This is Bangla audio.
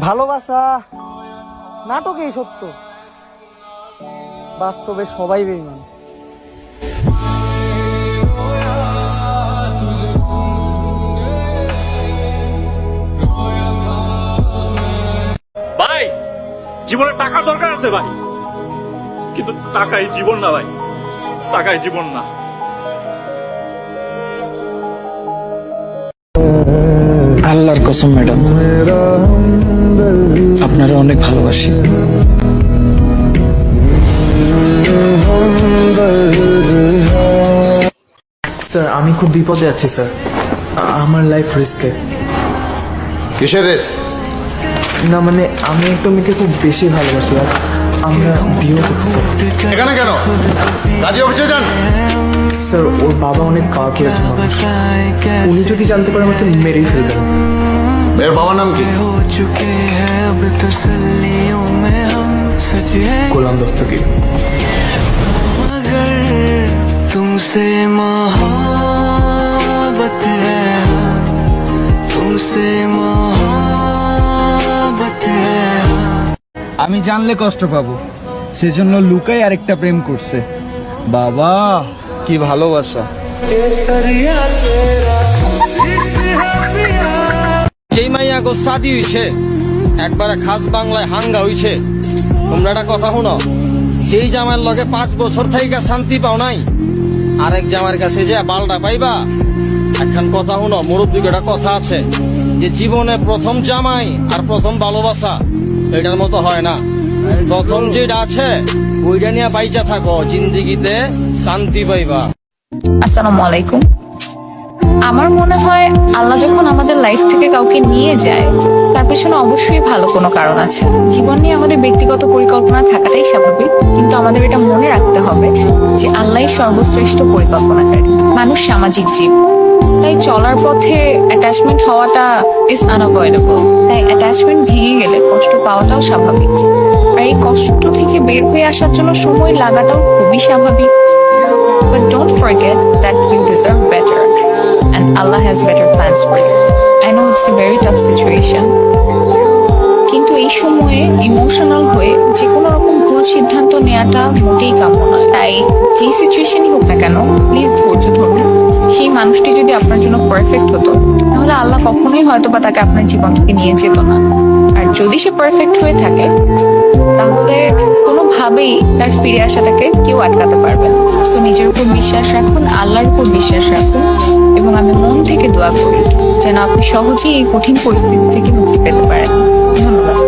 ভালোবাসা নাটকেই সত্য। বাস্তবে সবাই বেইমান ভাই জীবনে টাকার দরকার আছে ভাই। কিন্তু টাকাই জীবন না ভাই। টাকাই জীবন না। আল্লাহর কসম ম্যাডাম। অনেক ভালোবাসি। স্যার আমি খুব বিপদে আছি স্যার। আমার লাইফ রিস্কে কিসের রেস না মানে আমি একটা মেয়েকে খুব বেশি ভালোবাসি আর আমরা বিয়ে করতে চাই। এখানে কেন? কাজী অফিসে যান। স্যার ওর বাবা অনেক পাওয়ারফুল একজন মানুষ। উনি যদি জানতে পারে আমাকে মেরেই ফেলবেন। এর বাবার নাম কি? গোলাম দস্তগীর तुमसे मोहब्बत है तुमसे मोहब्बत है আমি জানলে কষ্ট পাবো সেজন্য লুকাই আরেকটা প্রেম করছে বাবা কি ভালোবাসা যেই মাইয়া গো সাদি হইছে একবারে খাস বাংলায় হাঙ্গা হইছে। তোমরা একটা কথা শুনো, যেই জামার লগে পাঁচ বছর থেকে শান্তি পাও নাই, আরেক জামার কাছে যে বালটা পাইবা, একখান কথা শুনো মুরব্বী একটা কথা আছে, যে জীবনে প্রথম জামাই আর প্রথম ভালোবাসা, এটার মতো হয় না। প্রথম যেটা আছে, ওইটা নিয়ে বাইচা থাকো, জিন্দিগিতে শান্তি পাইবা। আসসালামু আলাইকুম। আমার মনে হয় আল্লাহ যখন আমাদের লাইফ থেকে কাউকে নিয়ে যায় পেছনে অবশ্যই ভালো কোনো কারণ আছে। জীবন নিয়ে আমাদের ব্যক্তিগত পরিকল্পনা থাকাটাই স্বাভাবিক, কিন্তু আমাদের এটা মনে রাখতে হবে যে আল্লাহই সর্বশ্রেষ্ঠ পরিকল্পনাকারী। মানুষ সামাজিক জীব। তাই চলার পথে অ্যাটাচমেন্ট হওয়াটা ইজ আনঅ্যাভয়েডেবল তাই অ্যাটাচমেন্ট ভেঙে গেলে কষ্ট পাওয়াটাও স্বাভাবিক। আর এই কষ্ট থেকে বের হয়ে আসার জন্য সময় লাগাটাও খুবই স্বাভাবিক। That you deserve better, and Allah has better plans for you. I know it's a very tough situation. কিন্তু এই সময়ে ইমোশনাল হয়ে যে কোনো রকম ভুল সিদ্ধান্ত নেওয়াটা মোটেই কাম্য নয়। তাই যে সিচুয়েশনই হোক না কেন প্লিজ ধৈর্য ধরুন। সেই মানুষটি যদি আপনার জন্য পারফেক্ট হতো, তাহলে আল্লাহ কখনোই হয়তো বা তাকে আপনার জীবন থেকে নিয়ে যেত না। আর যদি সে পারফেক্ট হয়ে থাকে, তাহলে কোনোভাবেই তার ফিরে আসাটাকে কেউ আটকাতে পারবে না। সো নিজের উপর বিশ্বাস রাখুন, আল্লাহর উপর বিশ্বাস রাখুন, এবং আমি মন থেকে দোয়া করি যেন আপনি সহজেই এই কঠিন পরিস্থিতি থেকে মুক্তি পেতে পারেন। ধন্যবাদ।